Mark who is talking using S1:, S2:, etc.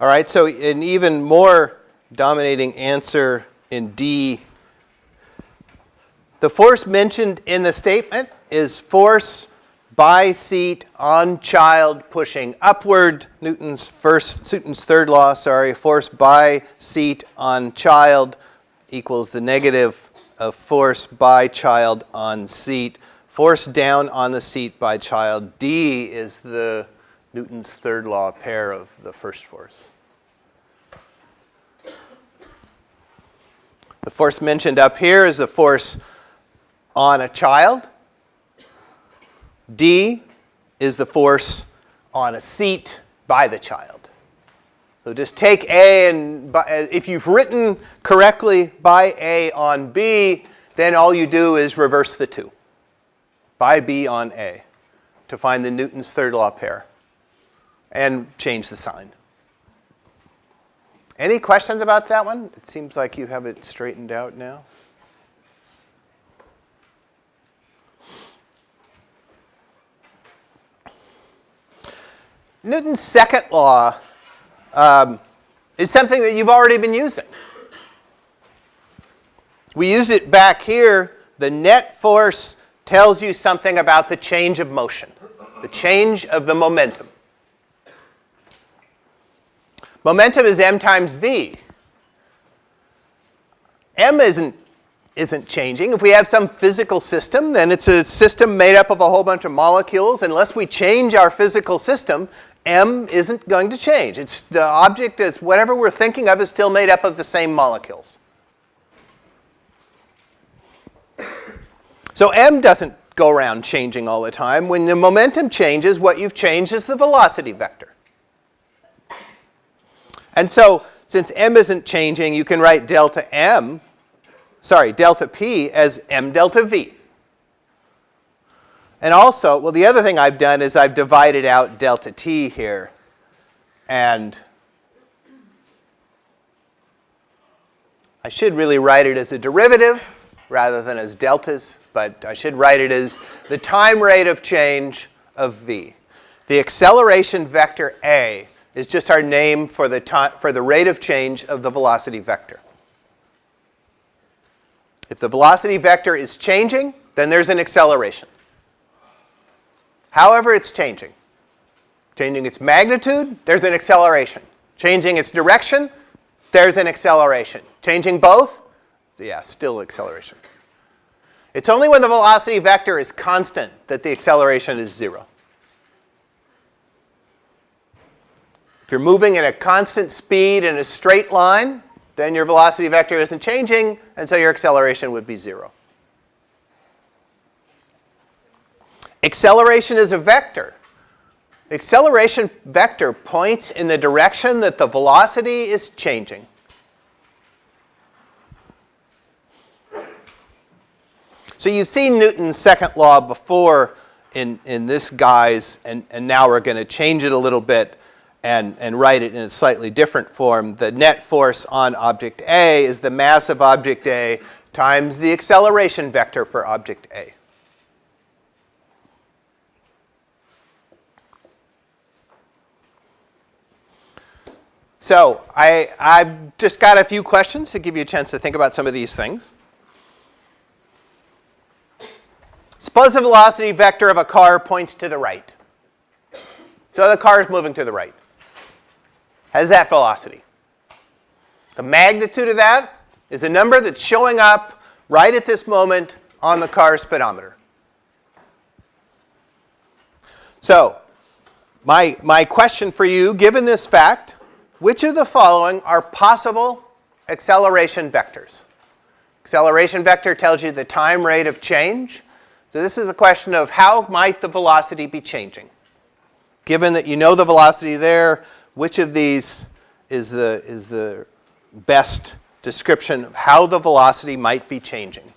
S1: All right, so an even more dominating answer in D. The force mentioned in the statement is force by seat on child pushing upward. Newton's first, Newton's third law, sorry, force by seat on child equals the negative of force by child on seat. Force down on the seat by child. D is the Newton's third law pair of the first force. The force mentioned up here is the force on a child. D is the force on a seat by the child. So just take A and uh, if you've written correctly by A on B, then all you do is reverse the two. By B on A to find the Newton's third law pair and change the sign. Any questions about that one? It seems like you have it straightened out now. Newton's second law um, is something that you've already been using. We used it back here. The net force tells you something about the change of motion, the change of the momentum. Momentum is m times v. m isn't, isn't changing. If we have some physical system, then it's a system made up of a whole bunch of molecules. Unless we change our physical system, m isn't going to change. It's the object is whatever we're thinking of is still made up of the same molecules. So m doesn't go around changing all the time. When the momentum changes, what you've changed is the velocity vector. And so since m isn't changing, you can write delta m, sorry, delta p as m delta v. And also, well, the other thing I've done is I've divided out delta t here. And I should really write it as a derivative rather than as deltas, but I should write it as the time rate of change of v. The acceleration vector a is just our name for the, for the rate of change of the velocity vector. If the velocity vector is changing, then there's an acceleration. However it's changing. Changing its magnitude, there's an acceleration. Changing its direction, there's an acceleration. Changing both, yeah, still acceleration. It's only when the velocity vector is constant that the acceleration is zero. If you're moving at a constant speed in a straight line, then your velocity vector isn't changing, and so your acceleration would be zero. Acceleration is a vector. The acceleration vector points in the direction that the velocity is changing. So you've seen Newton's second law before in, in this guise, and, and now we're going to change it a little bit and, and write it in a slightly different form. The net force on object A is the mass of object A times the acceleration vector for object A. So I, I've just got a few questions to give you a chance to think about some of these things. Suppose the velocity vector of a car points to the right. So the car is moving to the right has that velocity. The magnitude of that is the number that's showing up right at this moment on the car's speedometer. So my, my question for you, given this fact, which of the following are possible acceleration vectors? Acceleration vector tells you the time rate of change. So this is a question of how might the velocity be changing? Given that you know the velocity there, which of these is the, is the best description of how the velocity might be changing.